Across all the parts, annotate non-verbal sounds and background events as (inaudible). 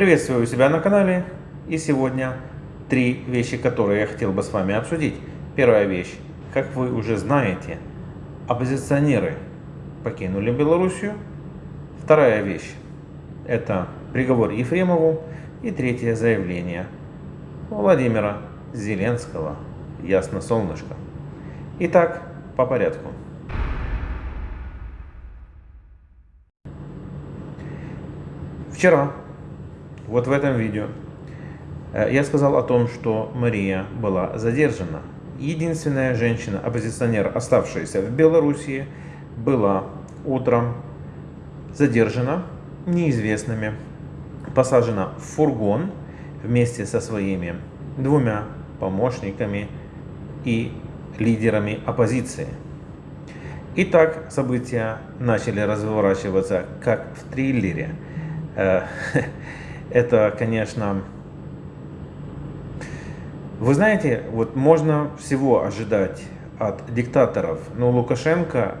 Приветствую себя на канале и сегодня три вещи, которые я хотел бы с вами обсудить. Первая вещь. Как вы уже знаете, оппозиционеры покинули Белоруссию. Вторая вещь. Это приговор Ефремову. И третье заявление Владимира Зеленского. Ясно солнышко. Итак, по порядку. Вчера, вот в этом видео, э, я сказал о том, что Мария была задержана. Единственная женщина-оппозиционер, оставшаяся в Белоруссии, была утром задержана неизвестными, посажена в фургон вместе со своими двумя помощниками и лидерами оппозиции. Итак, события начали разворачиваться как в триллере – Э, (laughs) это, конечно... Вы знаете, вот можно всего ожидать от диктаторов, но Лукашенко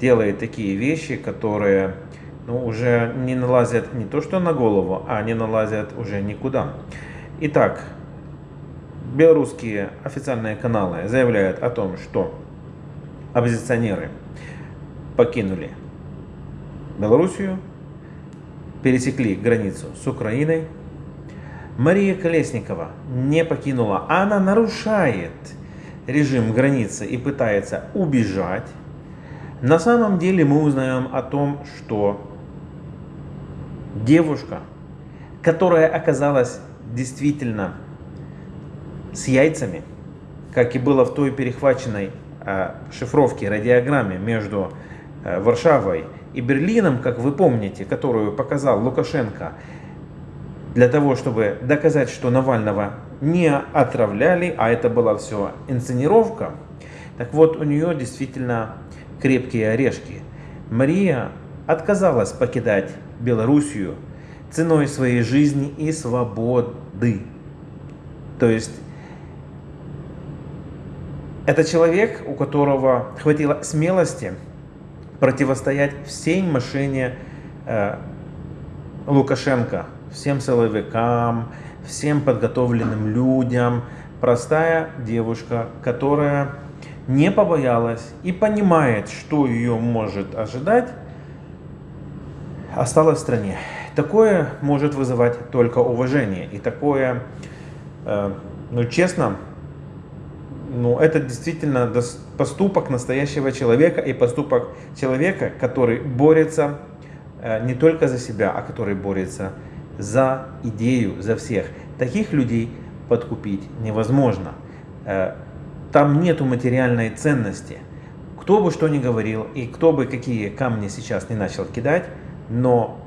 делает такие вещи, которые ну, уже не налазят не то что на голову, а не налазят уже никуда. Итак, белорусские официальные каналы заявляют о том, что оппозиционеры покинули Белоруссию, пересекли границу с Украиной. Мария Колесникова не покинула, она нарушает режим границы и пытается убежать. На самом деле мы узнаем о том, что девушка, которая оказалась действительно с яйцами, как и было в той перехваченной э, шифровке, радиограмме между Варшавой и Берлином, как вы помните, которую показал Лукашенко, для того, чтобы доказать, что Навального не отравляли, а это была все инсценировка, так вот, у нее действительно крепкие орешки. Мария отказалась покидать Белоруссию ценой своей жизни и свободы. То есть, это человек, у которого хватило смелости противостоять всей машине э, Лукашенко, всем силовикам, всем подготовленным людям. Простая девушка, которая не побоялась и понимает, что ее может ожидать, осталась в стране. Такое может вызывать только уважение. И такое, э, ну честно, ну, это действительно поступок настоящего человека и поступок человека, который борется э, не только за себя, а который борется за идею, за всех. Таких людей подкупить невозможно. Э, там нету материальной ценности. Кто бы что ни говорил и кто бы какие камни сейчас не начал кидать, но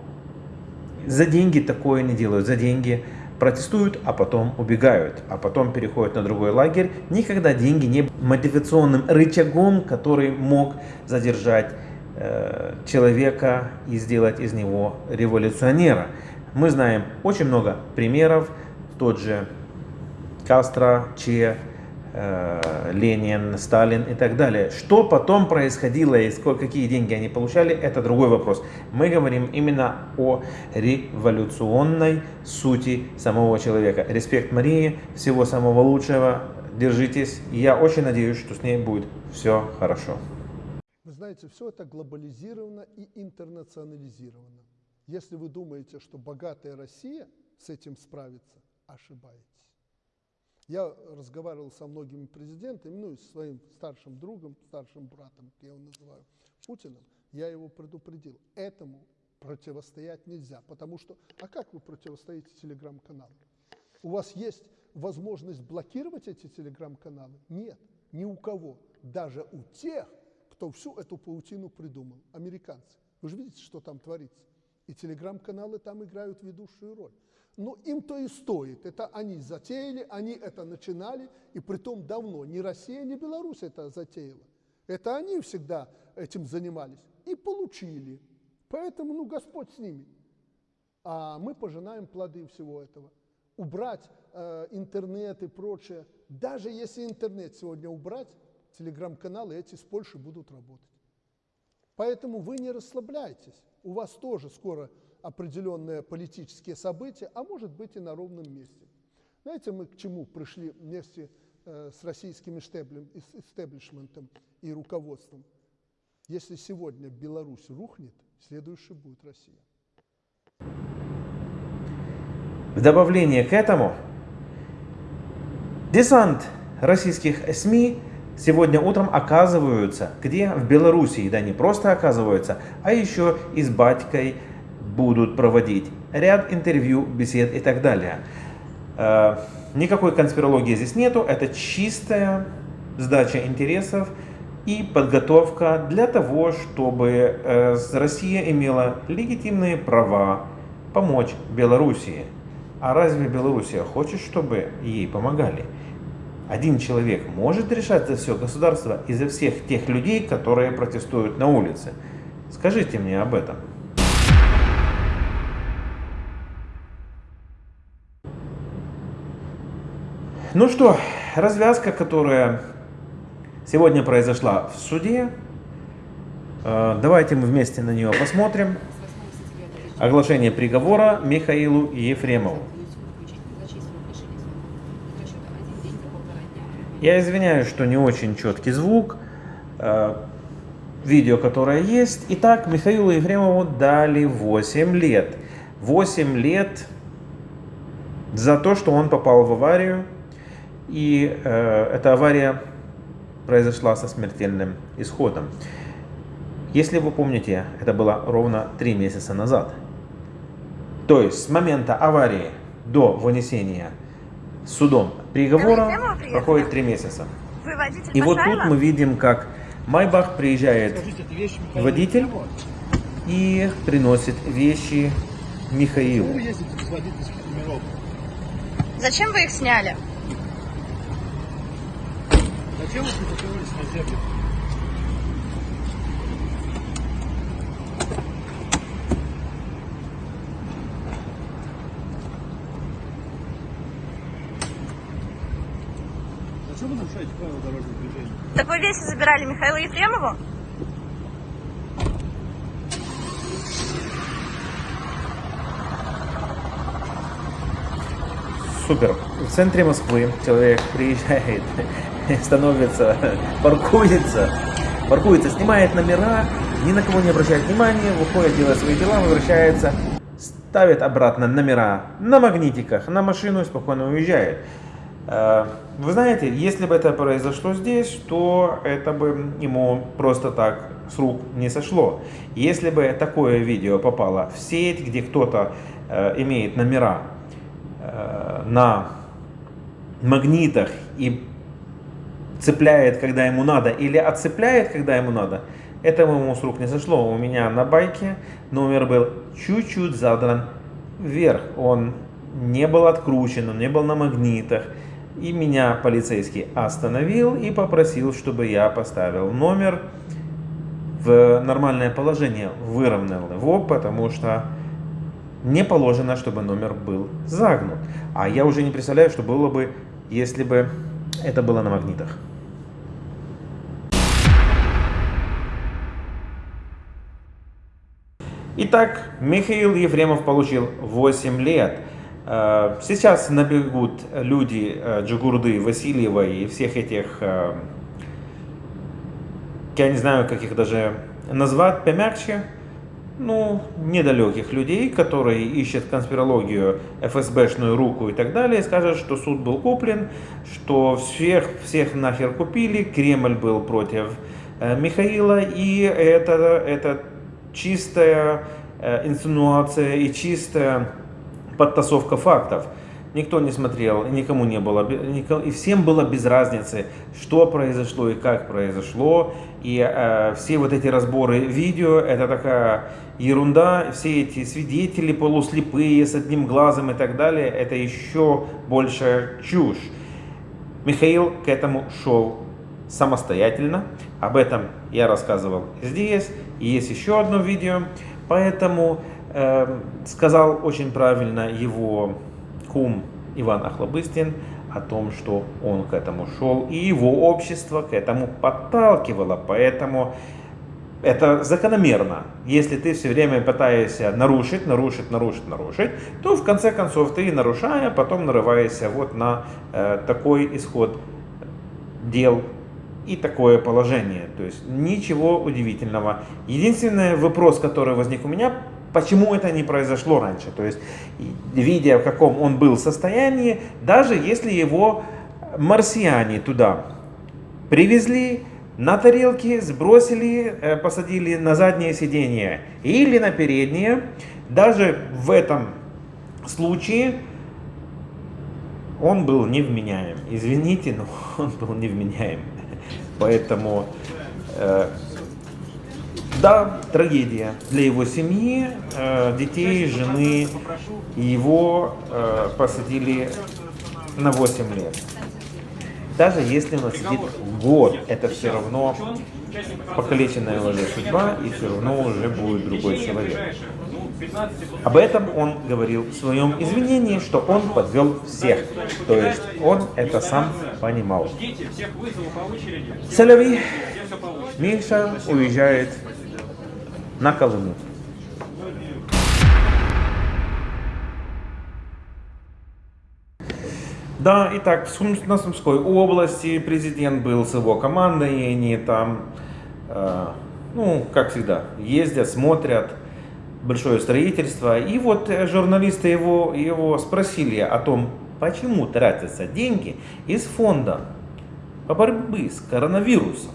за деньги такое не делают. За деньги протестуют, а потом убегают, а потом переходят на другой лагерь. Никогда деньги не мотивационным рычагом, который мог задержать э, человека и сделать из него революционера. Мы знаем очень много примеров, тот же Кастро, Че, Ленин, Сталин и так далее. Что потом происходило и сколько, какие деньги они получали, это другой вопрос. Мы говорим именно о революционной сути самого человека. Респект Марии, всего самого лучшего, держитесь. Я очень надеюсь, что с ней будет все хорошо. Вы знаете, все это глобализировано и интернационализировано. Если вы думаете, что богатая Россия с этим справится, ошибаетесь. Я разговаривал со многими президентами, ну и с своим старшим другом, старшим братом, я его называю, Путиным, я его предупредил. Этому противостоять нельзя, потому что, а как вы противостоите телеграм-каналам? У вас есть возможность блокировать эти телеграм-каналы? Нет, ни у кого. Даже у тех, кто всю эту паутину придумал, американцы. Вы же видите, что там творится. И телеграм-каналы там играют ведущую роль. Но им-то и стоит. Это они затеяли, они это начинали, и притом давно. Ни Россия, ни Беларусь это затеяла. Это они всегда этим занимались и получили. Поэтому, ну, Господь с ними. А мы пожинаем плоды всего этого. Убрать э, интернет и прочее. Даже если интернет сегодня убрать, телеграм-каналы эти с Польши будут работать. Поэтому вы не расслабляйтесь. У вас тоже скоро определенные политические события, а может быть и на ровном месте. Знаете, мы к чему пришли вместе э, с российским истеблишментом и руководством? Если сегодня Беларусь рухнет, следующей будет Россия. В добавление к этому, десант российских СМИ сегодня утром оказываются, где? В Белоруссии, да не просто оказываются, а еще и с батькой будут проводить ряд интервью, бесед и так далее. Э, никакой конспирологии здесь нету, это чистая сдача интересов и подготовка для того, чтобы э, Россия имела легитимные права помочь Белоруссии. А разве Белоруссия хочет, чтобы ей помогали? Один человек может решать за все государство и за всех тех людей, которые протестуют на улице? Скажите мне об этом. Ну что, развязка, которая сегодня произошла в суде. Э, давайте мы вместе на нее посмотрим. Оглашение приговора Михаилу Ефремову. Я извиняюсь, что не очень четкий звук. Э, видео, которое есть. Итак, Михаилу Ефремову дали 8 лет. 8 лет за то, что он попал в аварию. И э, эта авария произошла со смертельным исходом. Если вы помните, это было ровно 3 месяца назад. То есть с момента аварии до вынесения судом приговора проходит три месяца. И вот тут мы видим, как Майбах приезжает водитель и приносит вещи Михаилу. Зачем вы их сняли? Зачем вы не на землю? Зачем вы нарушаете правила дорожного движения? Так вы вещи забирали Михаилу Ефремову? Супер. В центре Москвы человек приезжает, (laughs) становится, паркуется, паркуется, снимает номера, ни на кого не обращает внимания, выходит, делает свои дела, возвращается, ставит обратно номера на магнитиках, на машину и спокойно уезжает. Э, вы знаете, если бы это произошло здесь, то это бы ему просто так с рук не сошло. Если бы такое видео попало в сеть, где кто-то э, имеет номера э, на магнитах и цепляет, когда ему надо, или отцепляет, когда ему надо, это ему с рук не сошло. У меня на байке номер был чуть-чуть задран вверх. Он не был откручен, он не был на магнитах. И меня полицейский остановил и попросил, чтобы я поставил номер в нормальное положение, выровнял его, потому что не положено, чтобы номер был загнут. А я уже не представляю, что было бы, если бы это было на магнитах. Итак, Михаил Ефремов получил 8 лет. Э, сейчас набегут люди э, Джигурды, Васильева и всех этих, э, я не знаю, как их даже назвать помягче, ну, недалеких людей, которые ищут конспирологию, ФСБшную руку и так далее, скажут, что суд был куплен, что всех, всех нахер купили, Кремль был против Михаила, и это, это чистая инсинуация и чистая подтасовка фактов. Никто не смотрел, никому не было, и всем было без разницы, что произошло и как произошло. И э, все вот эти разборы видео, это такая ерунда. Все эти свидетели полуслепые, с одним глазом и так далее, это еще больше чушь. Михаил к этому шел самостоятельно. Об этом я рассказывал здесь. И есть еще одно видео. Поэтому Эм, сказал очень правильно его кум Иван Охлобыстин о том, что он к этому шел, и его общество к этому подталкивало. Поэтому это закономерно. Если ты все время пытаешься нарушить, нарушить, нарушить, нарушить, то в конце концов ты, нарушая, потом нарываешься вот на э, такой исход дел и такое положение. То есть ничего удивительного. Единственный вопрос, который возник у меня, почему это не произошло раньше. То есть, видя в каком он был состоянии, даже если его марсиане туда привезли, на тарелки сбросили, э, посадили на заднее сиденье или на переднее. Даже в этом случае он был невменяем. Извините, но (laughs) он был невменяем. Поэтому, э, да, трагедия для его семьи, э, детей, жены. Его э, посадили на 8 лет. Даже если он сидит год, это все равно покалеченная уже судьба, и все равно уже будет другой человек. Об этом он говорил в своем извинении, что он подвел всех. То есть он это сам понимал. Селяви Миша уезжает на Колыму. Да, итак, в на Сумской области президент был с его командой, и они там, э, ну, как всегда, ездят, смотрят большое строительство. И вот э, журналисты его, его спросили о том, почему тратятся деньги из фонда по борьбе с коронавирусом.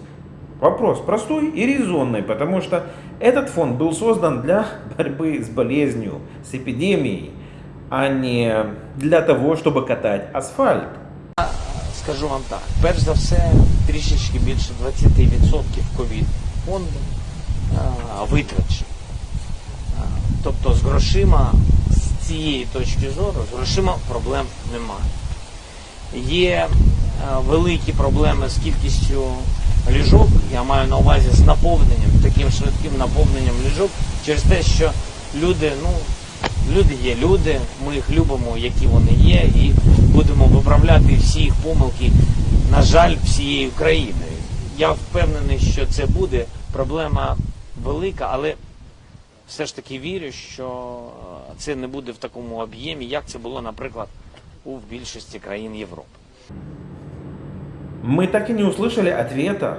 Вопрос простой и резонный, потому что этот фонд был создан для (laughs) борьбы с болезнью, с эпидемией а не для того, щоб катати асфальт. Скажу вам так, перш за все, трішечки більше 20% ковід фонду витрачено. Тобто з грошима, з цієї точки зору, з грошима проблем немає. Є великі проблеми з кількістю ліжок, я маю на увазі з наповненням, таким швидким наповненням ліжок, через те, що люди, ну, Люди є люди, ми їх любимо, які вони є, і будемо виправляти всі їх помилки, на жаль, всією країною. Я впевнений, що це буде проблема велика, але все ж таки вірю, що це не буде в такому об'ємі, як це було, наприклад, у більшості країн Європи. Мы так и не услышали ответа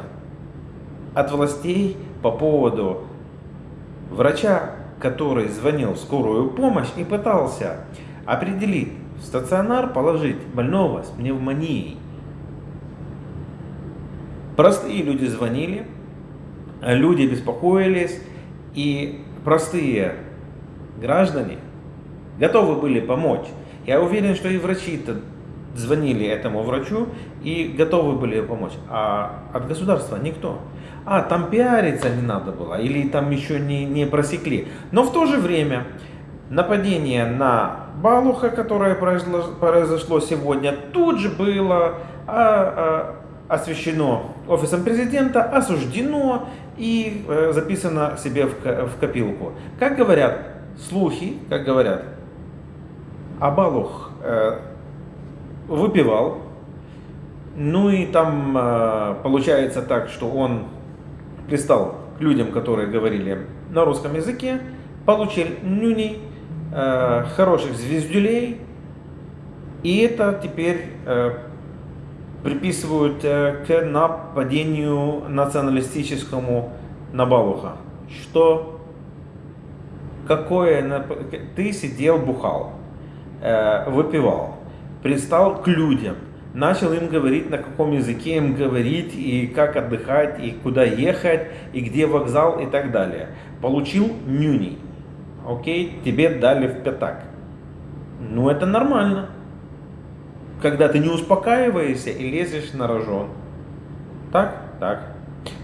от властей по поводу врача который звонил в скорую помощь и пытался определить, в стационар положить больного с пневмонией. Простые люди звонили, люди беспокоились, и простые граждане готовы были помочь. Я уверен, что и врачи-то звонили этому врачу и готовы были помочь. А от государства никто. А, там пиариться не надо было, или там еще не, не просекли. Но в то же время нападение на Балуха, которое произошло, сегодня, тут же было а, а, освещено офисом президента, осуждено и э, записано себе в, в копилку. Как говорят слухи, как говорят, а Балух э, выпивал, ну и там э, получается так, что он пристал к людям, которые говорили на русском языке, получил нюней, э, хороших звездюлей, и это теперь э, приписывают к нападению националистическому на Балуха. Что? Какое? Ты сидел, бухал, выпивал, пристал к людям, начал им говорить, на каком языке им говорить, и как отдыхать, и куда ехать, и где вокзал, и так далее. Получил нюни. Окей, тебе дали в пятак. Ну, это нормально. Когда ты не успокаиваешься и лезешь на рожон. Так? Так.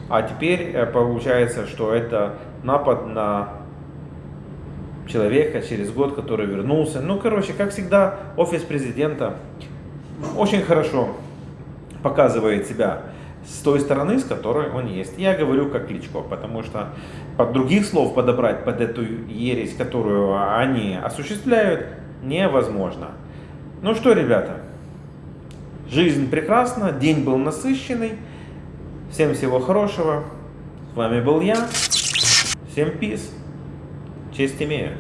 А теперь э, получается, что это напад на человека через год, который вернулся. Ну, короче, как всегда, офис президента очень хорошо показывает себя с той стороны, с которой он есть. Я говорю как Кличко, потому что под других слов подобрать под эту ересь, которую они осуществляют, невозможно. Ну что, ребята, жизнь прекрасна, день был насыщенный. Всем всего хорошего. С вами был я. Всем пиз. Честь имею.